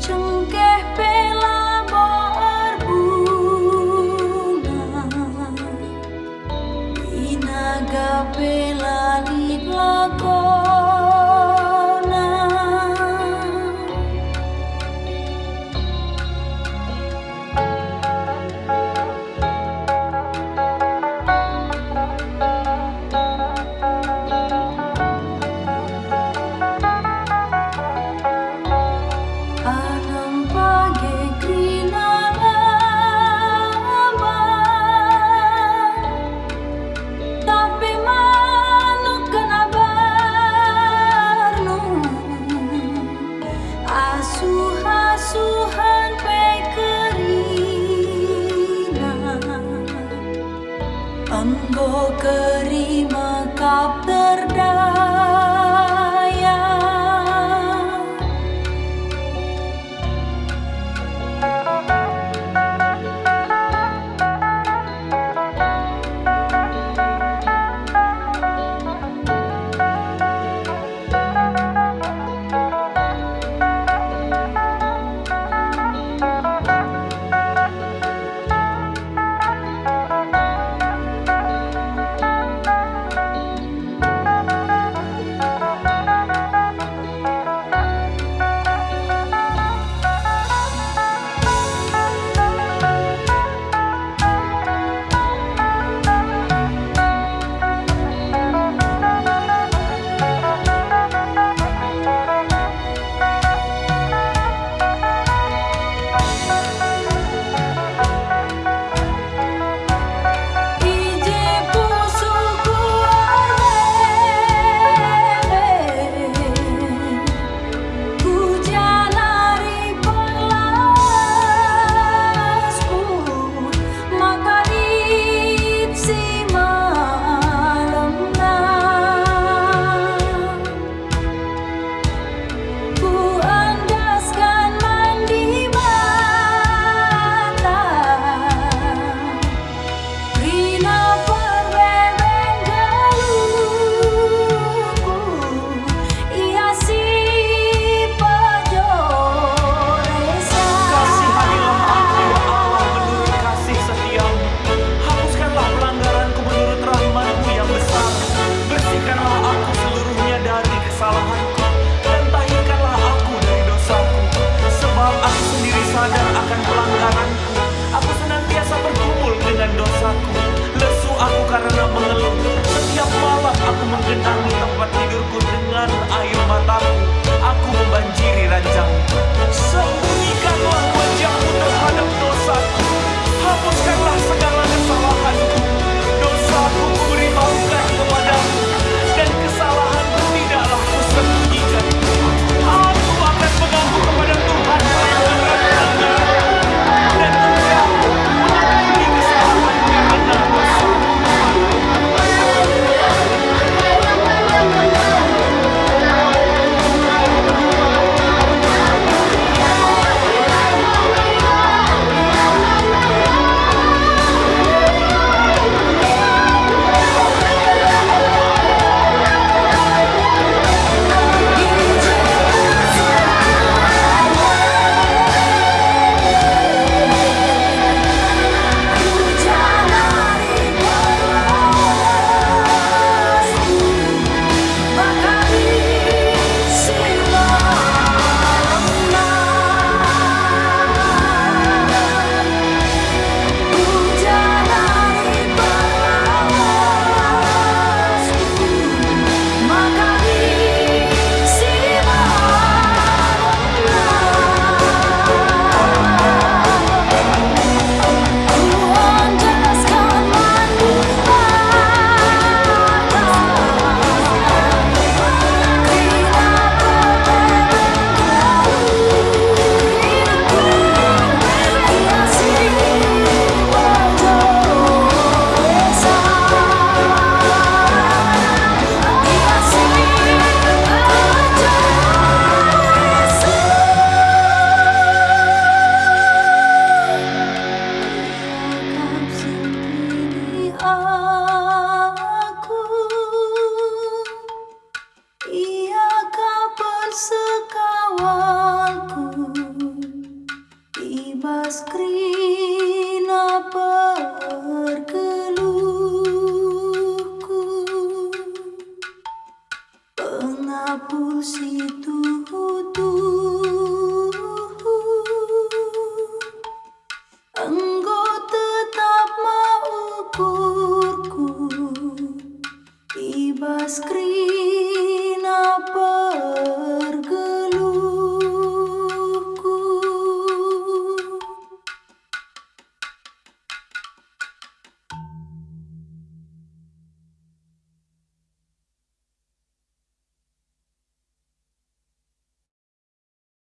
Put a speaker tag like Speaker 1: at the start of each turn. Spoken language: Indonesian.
Speaker 1: trong cái Anggo kerima kap terdah pussy